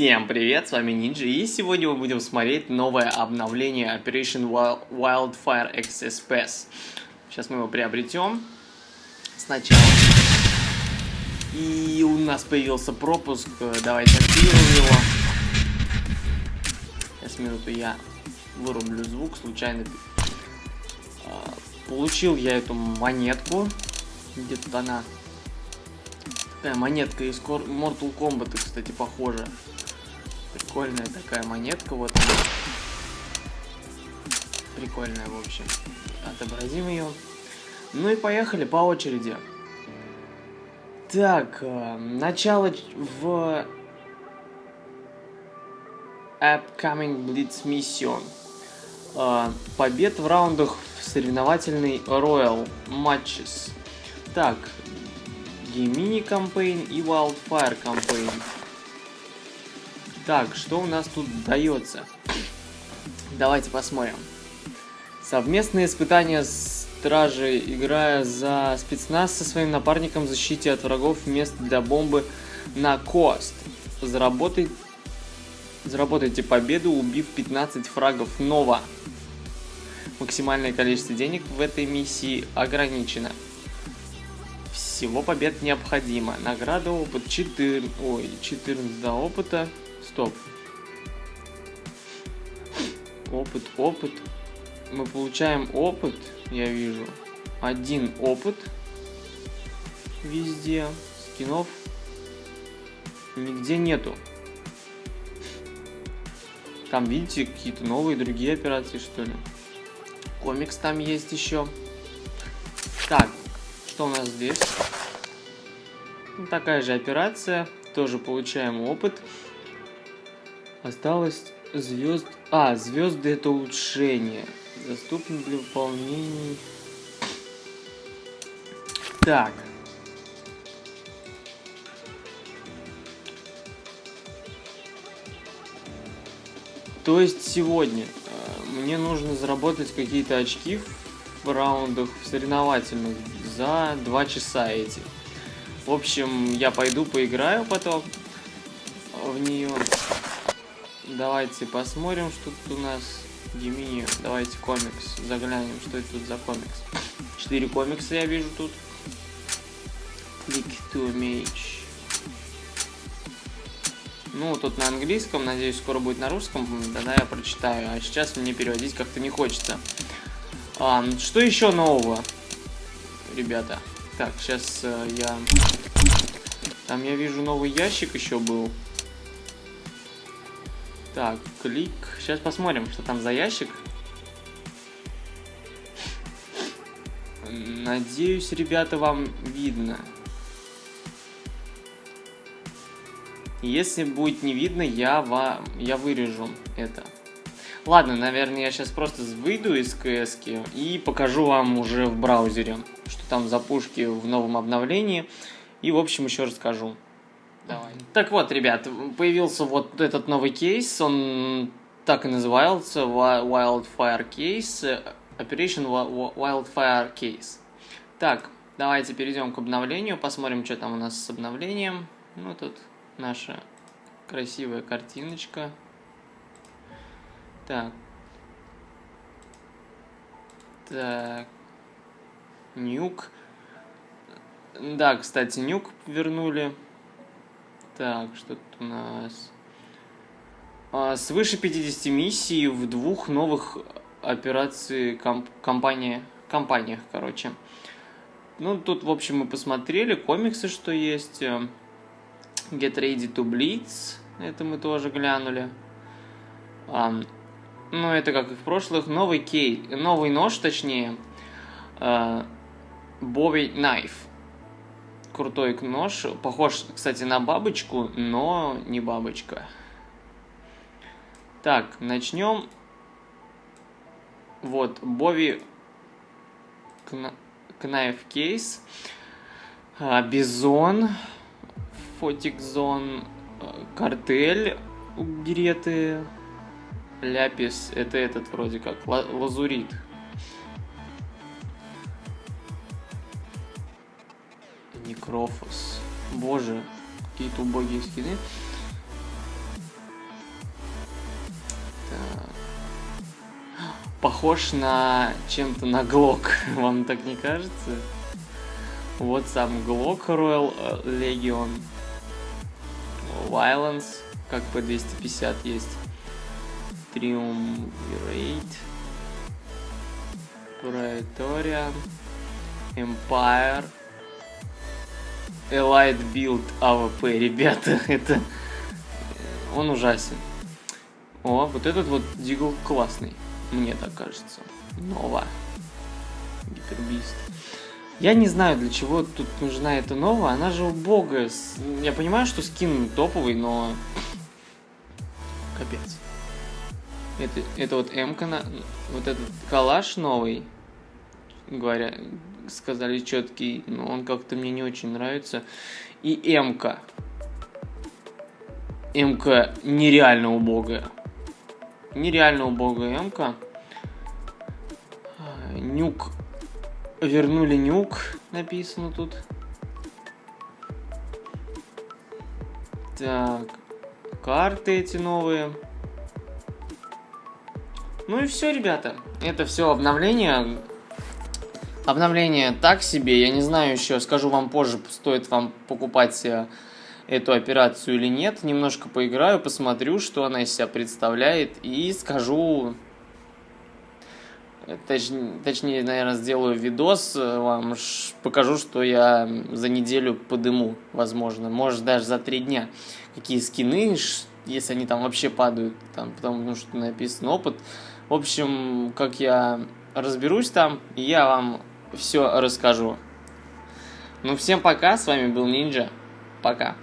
Всем привет, с вами Нинджи, и сегодня мы будем смотреть новое обновление Operation Wildfire XS Pass. Сейчас мы его приобретем сначала. И у нас появился пропуск, давайте активируем его. Сейчас минуту я вырублю звук, случайно. А, получил я эту монетку, где-то она Такая монетка из Mortal Kombat, кстати, похожа. Прикольная такая монетка, вот она. Прикольная, в общем. Отобразим ее. Ну и поехали по очереди. Так, э, начало в Upcoming Blitz Mission. Э, побед в раундах в соревновательный Royal Matches. Так, Gemini Campaign и Wildfire Campaign. Так, что у нас тут дается? Давайте посмотрим. Совместные испытания стражи, играя за спецназ со своим напарником в защите от врагов мест для бомбы на Кост. Заработай... Заработайте победу, убив 15 фрагов Нова. Максимальное количество денег в этой миссии ограничено всего побед необходимо. Награда опыт 4... Ой, 14 до опыта. Стоп. Опыт, опыт. Мы получаем опыт, я вижу. Один опыт. Везде. Скинов нигде нету. Там, видите, какие-то новые другие операции, что ли. Комикс там есть еще. Так, что у нас здесь? Ну, такая же операция. Тоже получаем опыт. Осталось звезд... А, звезды это улучшение. Доступны для выполнения... Так. То есть сегодня э, мне нужно заработать какие-то очки в раундах в соревновательных за 2 часа эти. В общем, я пойду поиграю потом в нее. Давайте посмотрим, что тут у нас. Гемини, давайте комикс. Заглянем, что это тут за комикс. Четыре комикса я вижу тут. Click to image. Ну, тут на английском, надеюсь, скоро будет на русском. Тогда я прочитаю. А сейчас мне переводить как-то не хочется. А, что еще нового, ребята? Так, сейчас э, я... Там я вижу новый ящик еще был. Так, клик. Сейчас посмотрим, что там за ящик. Надеюсь, ребята, вам видно. Если будет не видно, я, вам, я вырежу это. Ладно, наверное, я сейчас просто выйду из кс и покажу вам уже в браузере, что там за пушки в новом обновлении. И, в общем, еще расскажу. Давай. Так вот, ребят, появился вот этот новый кейс, он так и назывался, Wildfire Case, Operation Wildfire Case. Так, давайте перейдем к обновлению, посмотрим, что там у нас с обновлением. Ну, тут наша красивая картиночка. Так. Так. Нюк. Да, кстати, нюк вернули. Так, что тут у нас? А, свыше 50 миссий в двух новых операций комп компании, компаниях, короче. Ну, тут, в общем, мы посмотрели комиксы, что есть. Get Ready to Blitz, это мы тоже глянули. Ну, это как и в прошлых. Новый кей, новый нож, точнее. Э, Bowie Knife. Крутой нож. Похож, кстати, на бабочку, но не бабочка. Так, начнем. Вот, Бови Knife Case. А, Бизон. Фотик Зон. Э, картель. Греты. Ляпис это этот вроде как, лазурит. Некрофос. Боже, какие-то убогие скины. Похож на чем-то на Глок, вам так не кажется? Вот сам Глок Royal Legion. Violence, как по 250 есть. Triumvirate. Praetorian. Empire. Elite Build AWP, ребята, это... Он ужасен. О, вот этот вот Дигл классный, мне так кажется. Нова. Гипербист. Я не знаю, для чего тут нужна эта нова. Она же убогая. Я понимаю, что скин топовый, но... Капец. Это, это вот М-ка, вот этот калаш новый, говоря, сказали четкий, но он как-то мне не очень нравится. И М-ка. М-ка нереально убогая. Нереально убогая М-ка. А, нюк. Вернули нюк, написано тут. Так. Карты эти новые. Ну и все, ребята. Это все обновление. Обновление так себе. Я не знаю еще, скажу вам позже, стоит вам покупать э, эту операцию или нет. Немножко поиграю, посмотрю, что она из себя представляет. И скажу... Точ, точнее, наверное, сделаю видос э, вам, покажу, что я за неделю подыму, возможно. Может, даже за три дня. Какие скины, если они там вообще падают, там, потому что написано опыт. В общем, как я разберусь там, я вам все расскажу. Ну, всем пока, с вами был Нинджа. Пока.